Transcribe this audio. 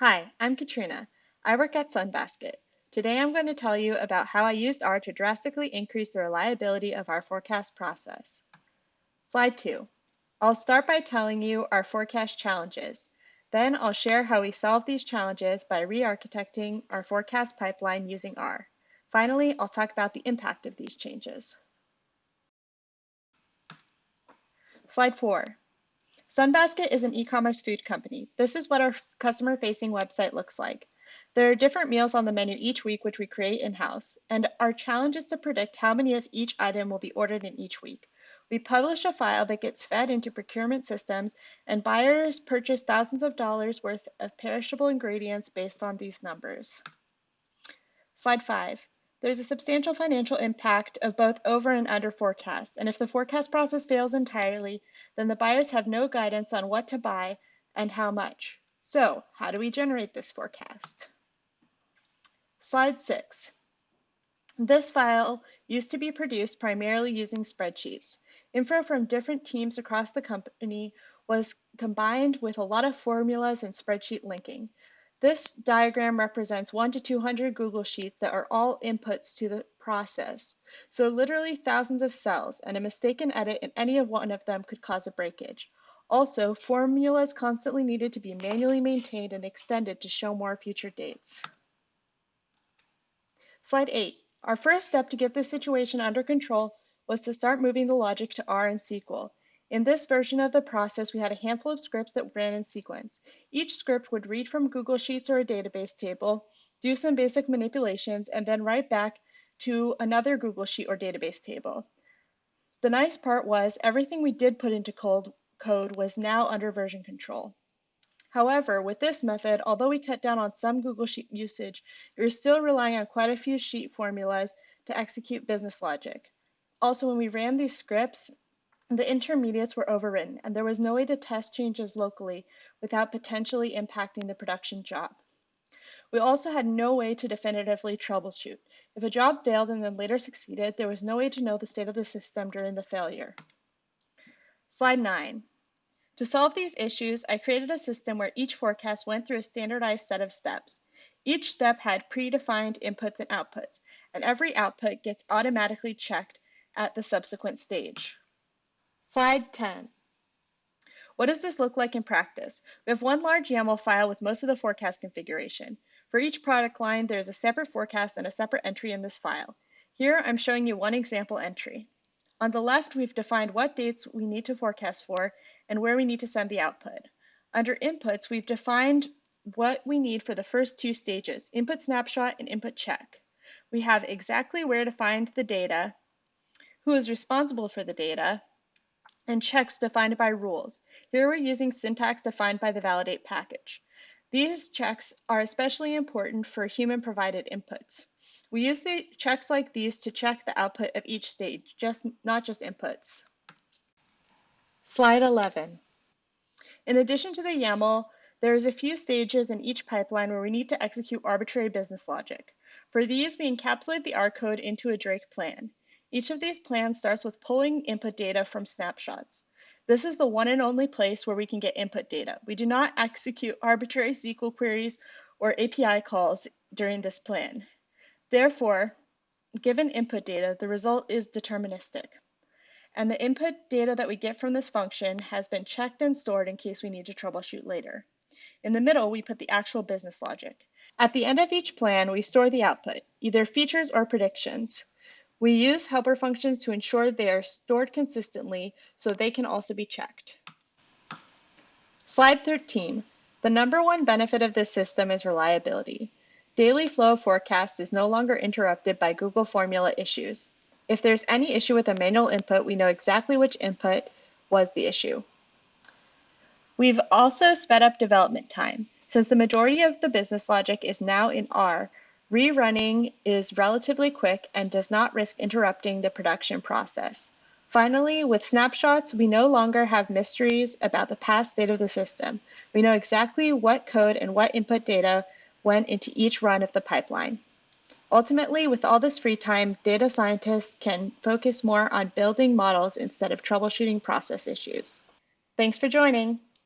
Hi, I'm Katrina. I work at Sunbasket. Today I'm going to tell you about how I used R to drastically increase the reliability of our forecast process. Slide 2. I'll start by telling you our forecast challenges. Then I'll share how we solve these challenges by re-architecting our forecast pipeline using R. Finally, I'll talk about the impact of these changes. Slide 4. Sunbasket is an e-commerce food company. This is what our customer-facing website looks like. There are different meals on the menu each week which we create in-house, and our challenge is to predict how many of each item will be ordered in each week. We publish a file that gets fed into procurement systems, and buyers purchase thousands of dollars worth of perishable ingredients based on these numbers. Slide 5. There's a substantial financial impact of both over and under forecast, and if the forecast process fails entirely, then the buyers have no guidance on what to buy and how much. So, how do we generate this forecast? Slide 6. This file used to be produced primarily using spreadsheets. Info from different teams across the company was combined with a lot of formulas and spreadsheet linking. This diagram represents 1 to 200 Google Sheets that are all inputs to the process. So literally thousands of cells, and a mistaken edit in any of one of them could cause a breakage. Also, formulas constantly needed to be manually maintained and extended to show more future dates. Slide 8. Our first step to get this situation under control was to start moving the logic to R and SQL. In this version of the process, we had a handful of scripts that ran in sequence. Each script would read from Google Sheets or a database table, do some basic manipulations, and then write back to another Google Sheet or database table. The nice part was everything we did put into cold code was now under version control. However, with this method, although we cut down on some Google Sheet usage, we were still relying on quite a few sheet formulas to execute business logic. Also, when we ran these scripts, the intermediates were overwritten, and there was no way to test changes locally without potentially impacting the production job. We also had no way to definitively troubleshoot. If a job failed and then later succeeded, there was no way to know the state of the system during the failure. Slide 9. To solve these issues, I created a system where each forecast went through a standardized set of steps. Each step had predefined inputs and outputs, and every output gets automatically checked at the subsequent stage. Slide 10. What does this look like in practice? We have one large YAML file with most of the forecast configuration. For each product line, there is a separate forecast and a separate entry in this file. Here, I'm showing you one example entry. On the left, we've defined what dates we need to forecast for and where we need to send the output. Under inputs, we've defined what we need for the first two stages, input snapshot and input check. We have exactly where to find the data, who is responsible for the data, and checks defined by rules. Here we're using syntax defined by the validate package. These checks are especially important for human provided inputs. We use the checks like these to check the output of each stage, just not just inputs. Slide 11. In addition to the YAML, there is a few stages in each pipeline where we need to execute arbitrary business logic. For these, we encapsulate the R code into a Drake plan. Each of these plans starts with pulling input data from snapshots. This is the one and only place where we can get input data. We do not execute arbitrary SQL queries or API calls during this plan. Therefore, given input data, the result is deterministic. And the input data that we get from this function has been checked and stored in case we need to troubleshoot later. In the middle, we put the actual business logic. At the end of each plan, we store the output, either features or predictions. We use helper functions to ensure they are stored consistently so they can also be checked. Slide 13. The number one benefit of this system is reliability. Daily flow forecast is no longer interrupted by Google formula issues. If there's any issue with a manual input, we know exactly which input was the issue. We've also sped up development time. Since the majority of the business logic is now in R, Rerunning is relatively quick and does not risk interrupting the production process. Finally, with snapshots, we no longer have mysteries about the past state of the system. We know exactly what code and what input data went into each run of the pipeline. Ultimately, with all this free time, data scientists can focus more on building models instead of troubleshooting process issues. Thanks for joining.